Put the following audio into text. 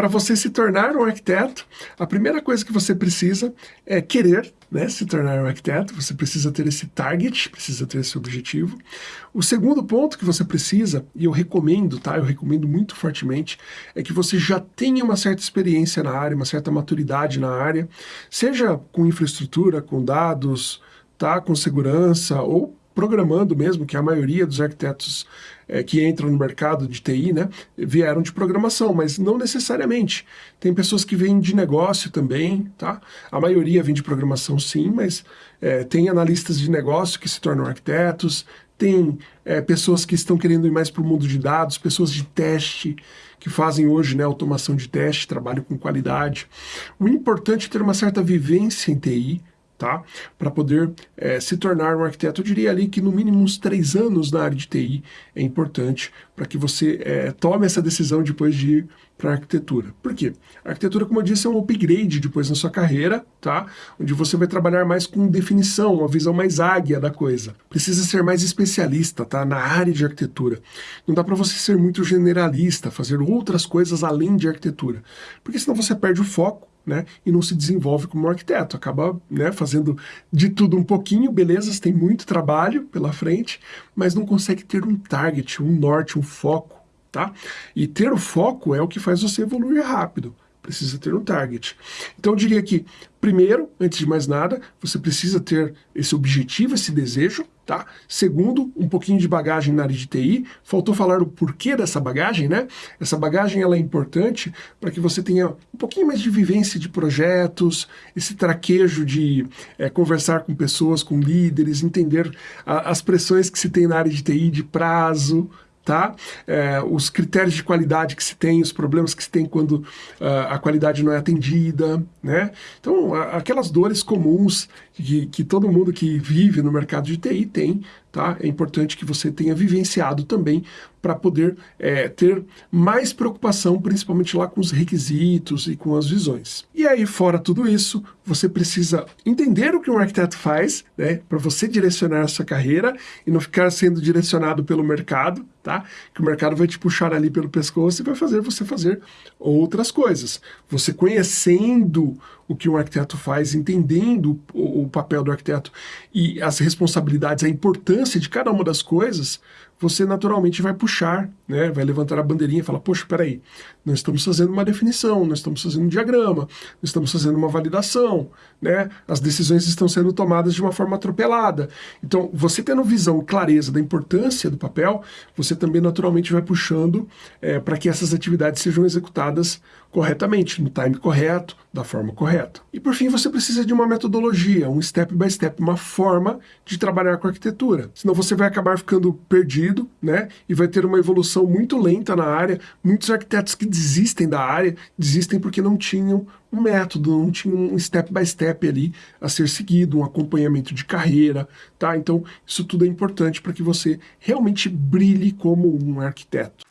para você se tornar um arquiteto, a primeira coisa que você precisa é querer né, se tornar um arquiteto, você precisa ter esse target, precisa ter esse objetivo. O segundo ponto que você precisa, e eu recomendo, tá, eu recomendo muito fortemente, é que você já tenha uma certa experiência na área, uma certa maturidade na área, seja com infraestrutura, com dados, tá, com segurança, ou programando mesmo, que a maioria dos arquitetos é, que entram no mercado de TI, né, vieram de programação, mas não necessariamente. Tem pessoas que vêm de negócio também, tá? A maioria vem de programação sim, mas é, tem analistas de negócio que se tornam arquitetos, tem é, pessoas que estão querendo ir mais para o mundo de dados, pessoas de teste, que fazem hoje né, automação de teste, trabalham com qualidade. O importante é ter uma certa vivência em TI, tá? Para poder é, se tornar um arquiteto, eu diria ali que no mínimo uns três anos na área de TI é importante para que você é, tome essa decisão depois de ir para arquitetura. Por quê? A arquitetura, como eu disse, é um upgrade depois na sua carreira, tá? Onde você vai trabalhar mais com definição, uma visão mais águia da coisa. Precisa ser mais especialista, tá? Na área de arquitetura. Não dá para você ser muito generalista, fazer outras coisas além de arquitetura. Porque senão você perde o foco né, e não se desenvolve como arquiteto, acaba né, fazendo de tudo um pouquinho, beleza, tem muito trabalho pela frente, mas não consegue ter um target, um norte, um foco, tá? E ter o foco é o que faz você evoluir rápido precisa ter um target. Então eu diria que, primeiro, antes de mais nada, você precisa ter esse objetivo, esse desejo, tá? Segundo, um pouquinho de bagagem na área de TI. Faltou falar o porquê dessa bagagem, né? Essa bagagem ela é importante para que você tenha um pouquinho mais de vivência de projetos, esse traquejo de é, conversar com pessoas, com líderes, entender a, as pressões que se tem na área de TI, de prazo, tá? É, os critérios de qualidade que se tem, os problemas que se tem quando uh, a qualidade não é atendida, né? Então, aquelas dores comuns que, que todo mundo que vive no mercado de TI tem, tá? É importante que você tenha vivenciado também para poder é, ter mais preocupação, principalmente lá com os requisitos e com as visões. E aí, fora tudo isso, você precisa entender o que um arquiteto faz, né? Para você direcionar a sua carreira e não ficar sendo direcionado pelo mercado, tá? Que o mercado vai te puxar ali pelo pescoço e vai fazer você fazer outras coisas. Você conhecendo o que um arquiteto faz, entendendo o, o papel do arquiteto e as responsabilidades, a importância de cada uma das coisas, você naturalmente vai puxar, né, vai levantar a bandeirinha e falar, poxa, peraí, nós estamos fazendo uma definição, nós estamos fazendo um diagrama, nós estamos fazendo uma validação, né, as decisões estão sendo tomadas de uma forma atropelada. Então, você tendo visão, clareza da importância do papel, você também naturalmente vai puxando é, para que essas atividades sejam executadas corretamente, no time correto, da forma correta. E por fim, você precisa de uma metodologia, um step by step, uma forma de trabalhar com arquitetura. Senão você vai acabar ficando perdido, né? E vai ter uma evolução muito lenta na área. Muitos arquitetos que desistem da área, desistem porque não tinham um método, não tinham um step by step ali a ser seguido, um acompanhamento de carreira, tá? Então, isso tudo é importante para que você realmente brilhe como um arquiteto.